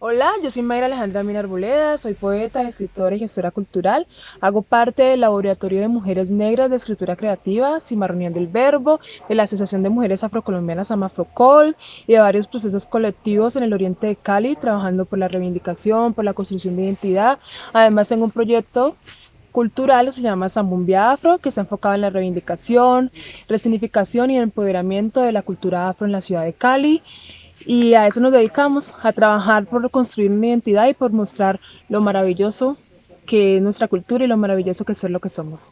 Hola, yo soy Mayra Alejandra Mina Arboleda, soy poeta, escritora y gestora cultural. Hago parte del Laboratorio de Mujeres Negras de Escritura Creativa, Cimarronión del Verbo, de la Asociación de Mujeres Afrocolombianas Amafrocol y de varios procesos colectivos en el oriente de Cali, trabajando por la reivindicación, por la construcción de identidad. Además, tengo un proyecto cultural se llama Zambumbia Afro, que está enfocado en la reivindicación, resignificación y empoderamiento de la cultura afro en la ciudad de Cali y a eso nos dedicamos, a trabajar por construir una identidad y por mostrar lo maravilloso que es nuestra cultura y lo maravilloso que es lo que somos.